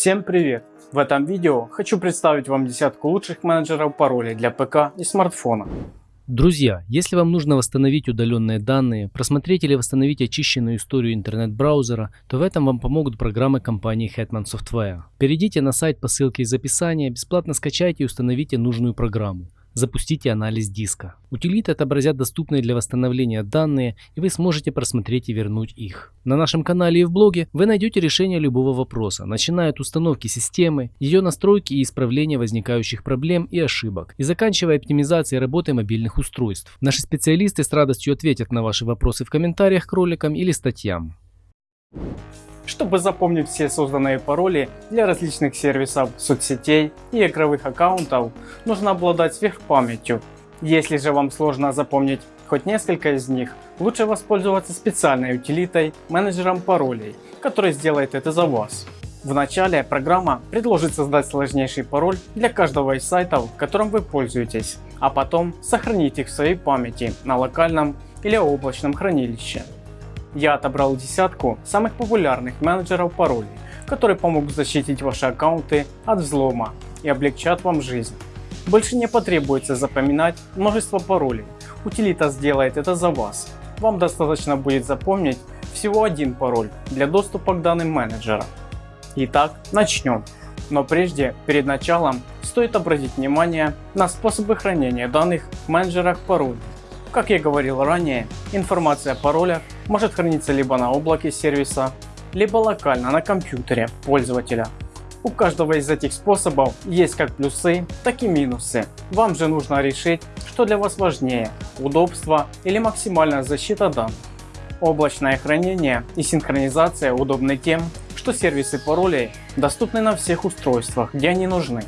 Всем привет! В этом видео хочу представить вам десятку лучших менеджеров паролей для ПК и смартфона. Друзья, если вам нужно восстановить удаленные данные, просмотреть или восстановить очищенную историю интернет-браузера, то в этом вам помогут программы компании Hetman Software. Перейдите на сайт по ссылке из описания, бесплатно скачайте и установите нужную программу. Запустите анализ диска. Утилиты отобразят доступные для восстановления данные, и вы сможете просмотреть и вернуть их. На нашем канале и в блоге вы найдете решение любого вопроса, начиная от установки системы, ее настройки и исправления возникающих проблем и ошибок, и заканчивая оптимизацией работы мобильных устройств. Наши специалисты с радостью ответят на ваши вопросы в комментариях к роликам или статьям. Чтобы запомнить все созданные пароли для различных сервисов, соцсетей и игровых аккаунтов, нужно обладать сверхпамятью. Если же вам сложно запомнить хоть несколько из них, лучше воспользоваться специальной утилитой менеджером паролей, который сделает это за вас. Вначале программа предложит создать сложнейший пароль для каждого из сайтов, которым вы пользуетесь, а потом сохранить их в своей памяти на локальном или облачном хранилище. Я отобрал десятку самых популярных менеджеров паролей, которые помогут защитить ваши аккаунты от взлома и облегчат вам жизнь. Больше не потребуется запоминать множество паролей, утилита сделает это за вас. Вам достаточно будет запомнить всего один пароль для доступа к данным менеджера. Итак, начнем. Но прежде, перед началом, стоит обратить внимание на способы хранения данных в менеджерах паролей. Как я говорил ранее, информация о паролях может храниться либо на облаке сервиса, либо локально на компьютере пользователя. У каждого из этих способов есть как плюсы, так и минусы. Вам же нужно решить, что для вас важнее – удобство или максимальная защита данных. Облачное хранение и синхронизация удобны тем, что сервисы паролей доступны на всех устройствах, где они нужны.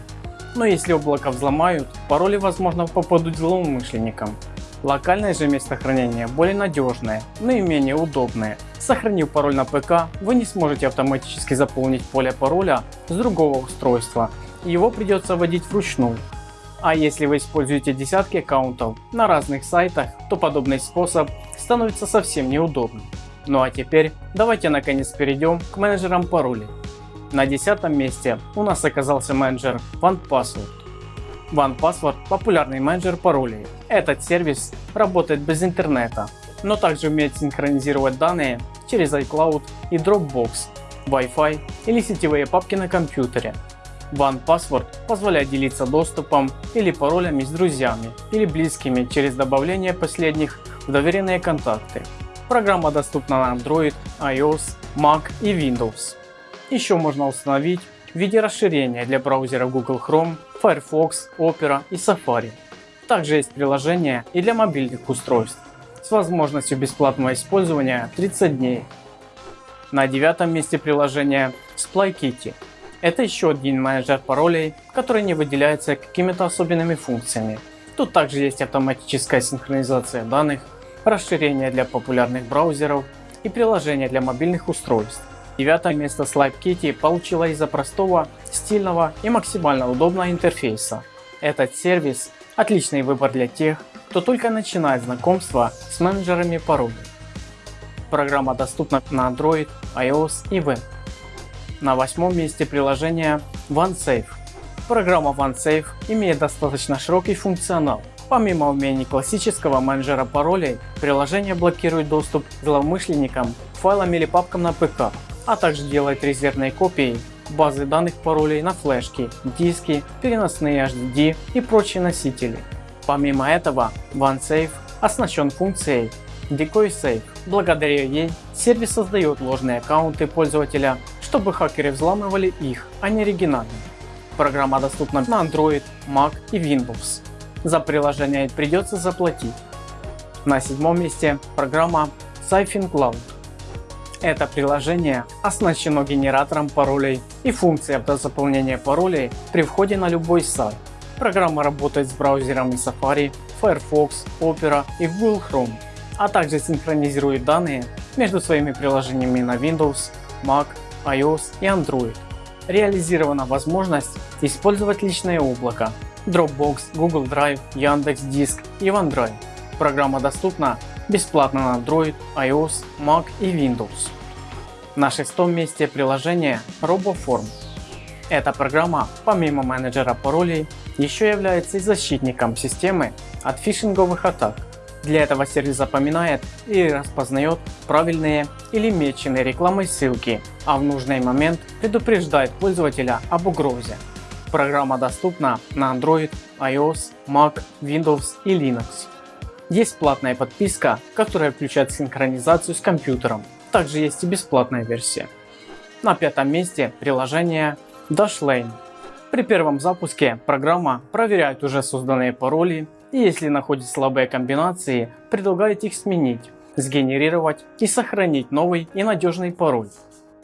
Но если облако взломают, пароли возможно попадут злоумышленникам. Локальное же место хранения более надежное, но и менее удобное. Сохранив пароль на ПК, вы не сможете автоматически заполнить поле пароля с другого устройства, его придется вводить вручную. А если вы используете десятки аккаунтов на разных сайтах, то подобный способ становится совсем неудобным. Ну а теперь давайте наконец перейдем к менеджерам паролей. На десятом месте у нас оказался менеджер OnePassword. OnePassword – популярный менеджер паролей. Этот сервис работает без интернета, но также умеет синхронизировать данные через iCloud и Dropbox, Wi-Fi или сетевые папки на компьютере. OnePassword позволяет делиться доступом или паролями с друзьями или близкими через добавление последних в доверенные контакты. Программа доступна на Android, iOS, Mac и Windows. Еще можно установить в виде расширения для браузера Google Chrome, Firefox, Opera и Safari. Также есть приложение и для мобильных устройств с возможностью бесплатного использования 30 дней. На девятом месте приложение SplyKitty. Это еще один менеджер паролей, который не выделяется какими-то особенными функциями. Тут также есть автоматическая синхронизация данных, расширение для популярных браузеров и приложение для мобильных устройств. Девятое место Slide Kitty получила из-за простого, стильного и максимально удобного интерфейса. Этот сервис – отличный выбор для тех, кто только начинает знакомство с менеджерами паролей. Программа доступна на Android, iOS и Web. На восьмом месте приложение OneSafe. Программа OneSafe имеет достаточно широкий функционал. Помимо умений классического менеджера паролей, приложение блокирует доступ злоумышленникам, файлам или папкам на ПК, а также делает резервные копии базы данных паролей на флешки, диски, переносные HDD и прочие носители. Помимо этого, OneSafe оснащен функцией Decoy Safe. Благодаря ей сервис создает ложные аккаунты пользователя, чтобы хакеры взламывали их, а не оригинальные. Программа доступна на Android, Mac и Windows. За приложение придется заплатить. На седьмом месте программа Siphon Cloud. Это приложение оснащено генератором паролей и функцией автозаполнения паролей при входе на любой сайт. Программа работает с браузерами Safari, Firefox, Opera и Google Chrome, а также синхронизирует данные между своими приложениями на Windows, Mac, iOS и Android. Реализирована возможность использовать личное облако Dropbox, Google Drive, Яндекс.Диск и OneDrive. Программа доступна бесплатно на Android, iOS, Mac и Windows. На шестом месте приложение RoboForm. Эта программа, помимо менеджера паролей, еще является и защитником системы от фишинговых атак. Для этого сервис запоминает и распознает правильные или меченные рекламой ссылки, а в нужный момент предупреждает пользователя об угрозе. Программа доступна на Android, iOS, Mac, Windows и Linux. Есть платная подписка, которая включает синхронизацию с компьютером. Также есть и бесплатная версия. На пятом месте приложение Dashlane. При первом запуске программа проверяет уже созданные пароли и если находит слабые комбинации, предлагает их сменить, сгенерировать и сохранить новый и надежный пароль.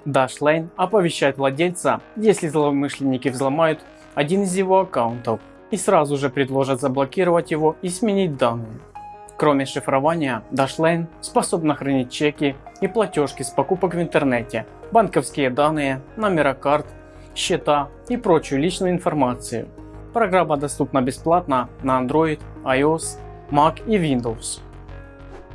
Dashlane оповещает владельца, если злоумышленники взломают один из его аккаунтов и сразу же предложат заблокировать его и сменить данные. Кроме шифрования, Dashlane способна хранить чеки и платежки с покупок в интернете, банковские данные, номера карт, счета и прочую личную информацию. Программа доступна бесплатно на Android, iOS, Mac и Windows.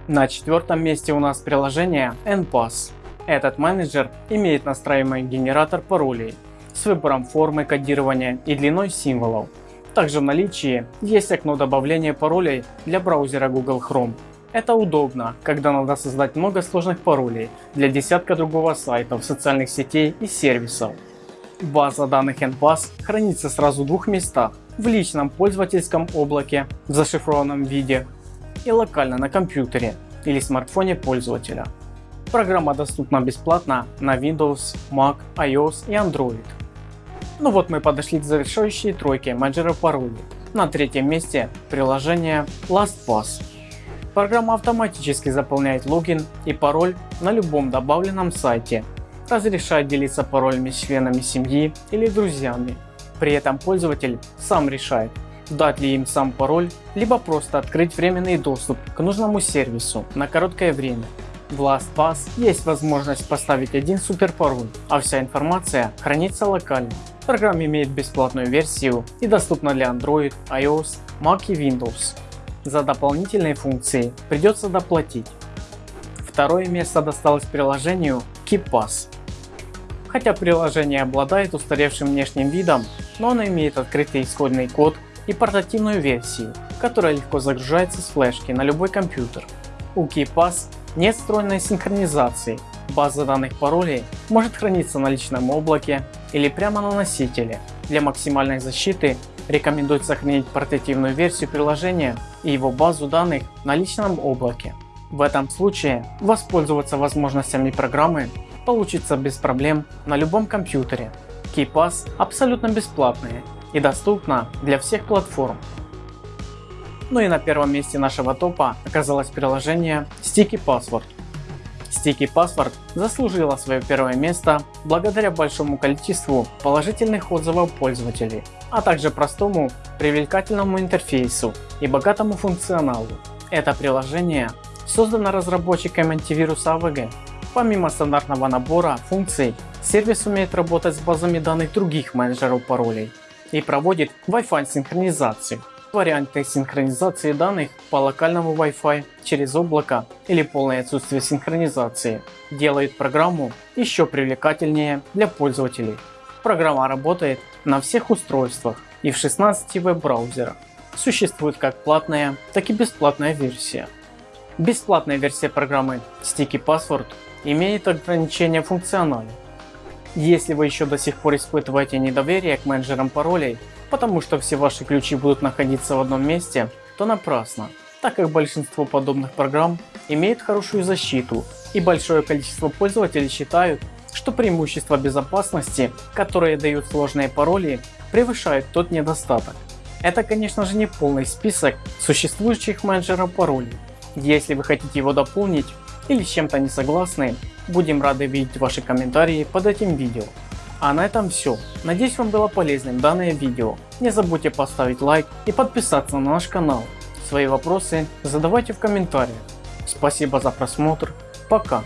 На четвертом месте у нас приложение NPass. Этот менеджер имеет настраиваемый генератор паролей с выбором формы кодирования и длиной символов. Также в наличии есть окно добавления паролей для браузера Google Chrome. Это удобно, когда надо создать много сложных паролей для десятка другого сайтов, социальных сетей и сервисов. База данных NPass хранится сразу в двух местах. В личном пользовательском облаке в зашифрованном виде и локально на компьютере или смартфоне пользователя. Программа доступна бесплатно на Windows, Mac, iOS и Android. Ну вот мы подошли к завершающей тройке менеджера паролей. На третьем месте приложение LastPass. Программа автоматически заполняет логин и пароль на любом добавленном сайте, разрешает делиться паролями с членами семьи или друзьями. При этом пользователь сам решает, дать ли им сам пароль, либо просто открыть временный доступ к нужному сервису на короткое время. В LastPass есть возможность поставить один суперпароль, а вся информация хранится локально. Программа имеет бесплатную версию и доступна для Android, iOS, Mac и Windows. За дополнительные функции придется доплатить. Второе место досталось приложению KeePass. Хотя приложение обладает устаревшим внешним видом, но оно имеет открытый исходный код и портативную версию, которая легко загружается с флешки на любой компьютер. У KeePass нет встроенной синхронизации, база данных паролей может храниться на личном облаке или прямо на носителе. Для максимальной защиты рекомендуется сохранить портативную версию приложения и его базу данных на личном облаке. В этом случае воспользоваться возможностями программы получится без проблем на любом компьютере. KeyPass абсолютно бесплатная и доступна для всех платформ. Ну и на первом месте нашего топа оказалось приложение Sticky Password. Sticky Password заслужила свое первое место благодаря большому количеству положительных отзывов пользователей, а также простому привлекательному интерфейсу и богатому функционалу. Это приложение создано разработчиками антивируса AVG. Помимо стандартного набора функций, сервис умеет работать с базами данных других менеджеров паролей и проводит Wi-Fi синхронизацию варианты синхронизации данных по локальному Wi-Fi через облако или полное отсутствие синхронизации делает программу еще привлекательнее для пользователей. Программа работает на всех устройствах и в 16 веб-браузерах. Существует как платная, так и бесплатная версия. Бесплатная версия программы Sticky Password имеет ограничения в функционале. Если вы еще до сих пор испытываете недоверие к менеджерам паролей, потому что все ваши ключи будут находиться в одном месте, то напрасно, так как большинство подобных программ имеет хорошую защиту и большое количество пользователей считают, что преимущество безопасности, которые дают сложные пароли, превышает тот недостаток. Это конечно же не полный список существующих менеджеров паролей. Если вы хотите его дополнить или с чем-то не согласны, будем рады видеть ваши комментарии под этим видео. А на этом все. Надеюсь вам было полезным данное видео. Не забудьте поставить лайк и подписаться на наш канал. Свои вопросы задавайте в комментариях. Спасибо за просмотр. Пока.